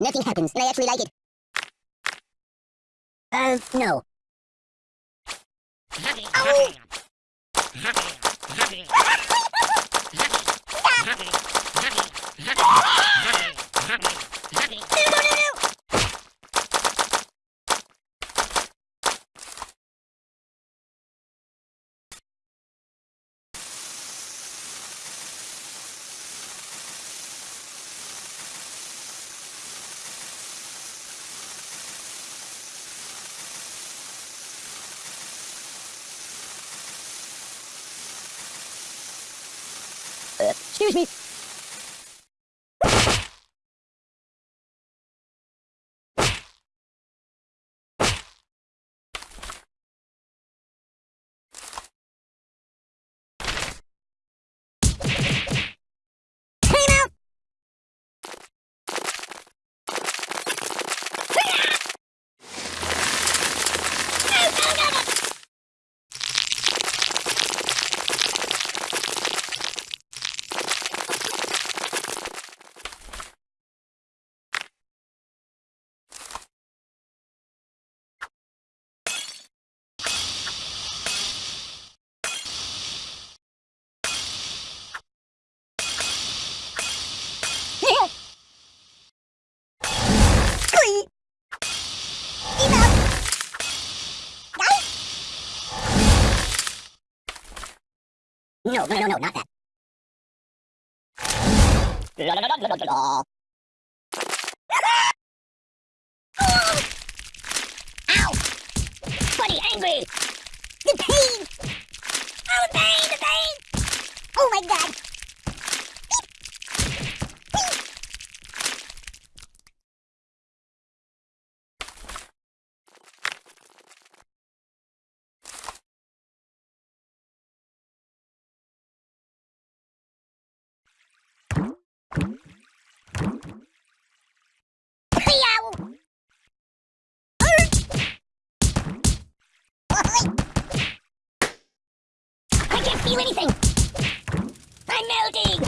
Nothing happens, and I actually like it. Uh, no. Ow! No, no, no, no! Uh, excuse me. Time out! No, no, no, no! Ui. Enough. No, no, no, no, not that. La. Ow! Buddy, angry! The pain! Oh, the pain, the pain! Oh my god! Meow! I can't feel anything! I'm melting!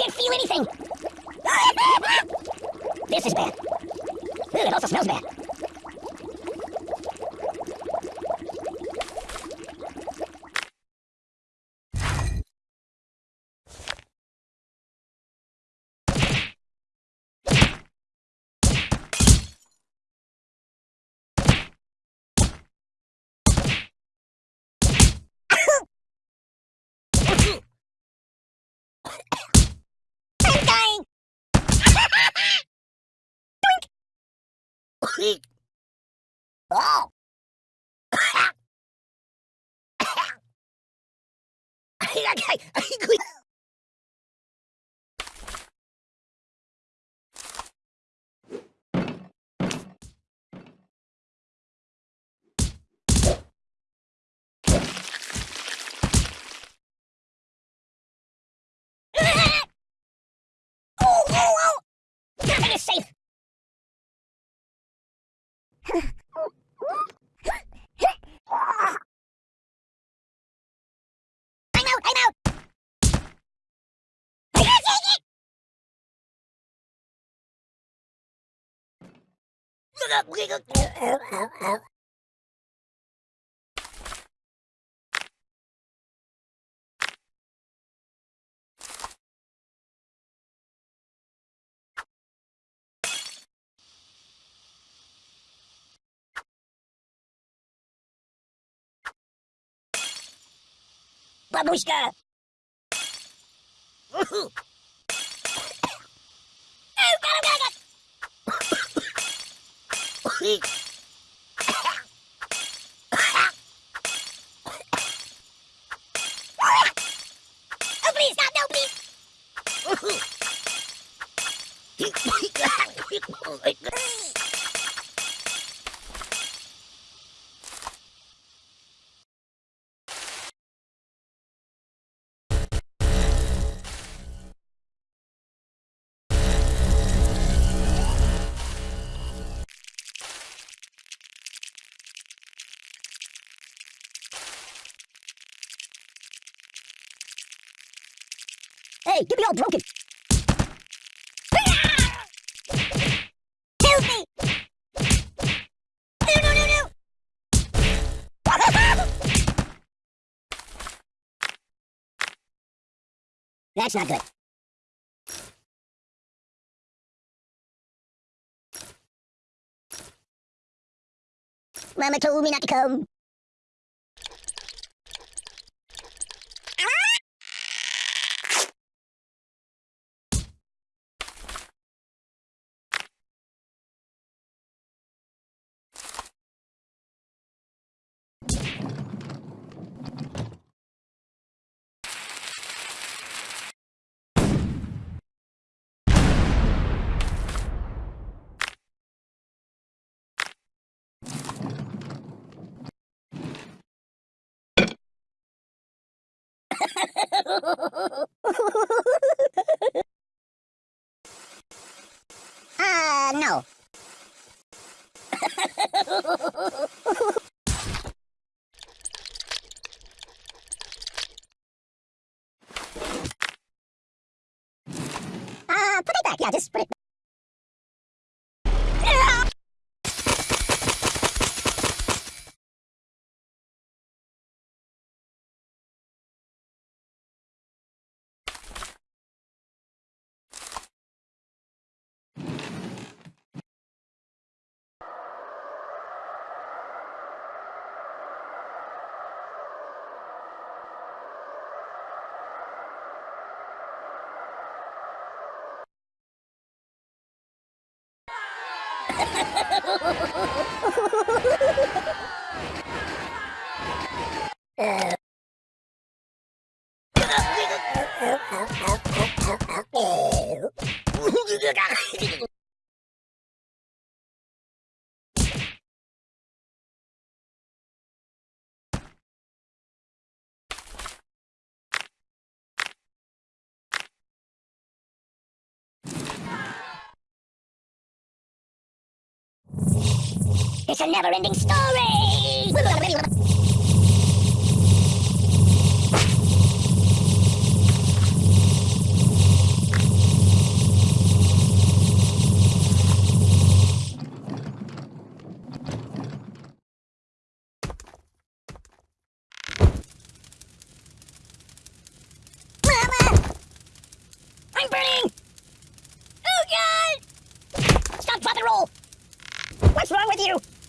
can't feel anything! this is bad. Ooh, it also smells bad. oh! I got I agree. Doink! oh! Babushka! Oh, God, God, God. Oh, please, stop, Hey, get me all broken. Help me! No, no, no, no! That's not good. Mama told me not to come. Uh, no. Uh. It's a never-ending story! Mama! I'm burning! Oh, God! Stop, drop, roll! What's wrong with you?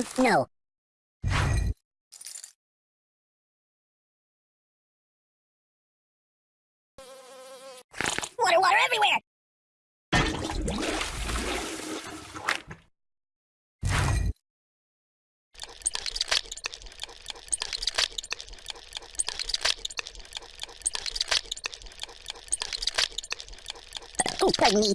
No. Water, water everywhere! Oh, pardon me.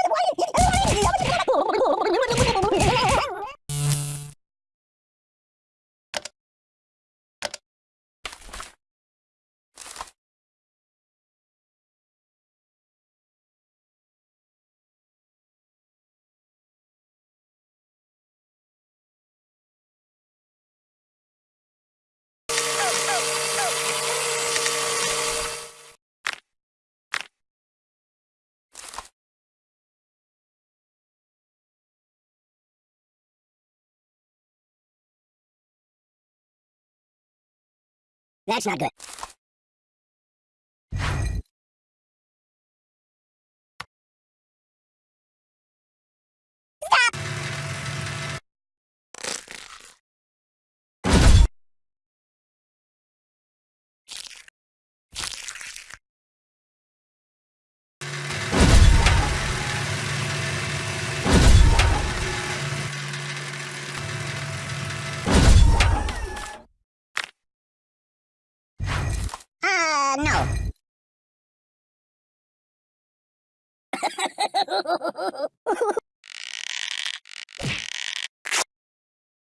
That's not good. Uh, no.